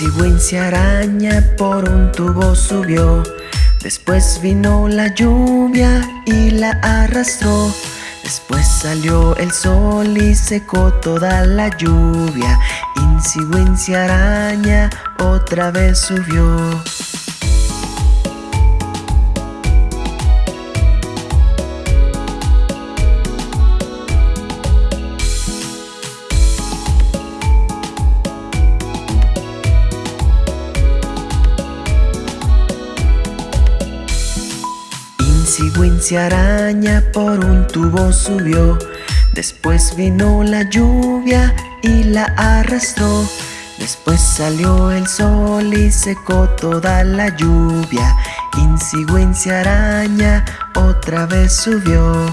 Insigüencia araña por un tubo subió. Después vino la lluvia y la arrastró. Después salió el sol y secó toda la lluvia. Insigüencia araña otra vez subió Insigüencia araña por un tubo subió. Después vino la lluvia y la arrastró. Después salió el sol y secó toda la lluvia. Insigüencia araña otra vez subió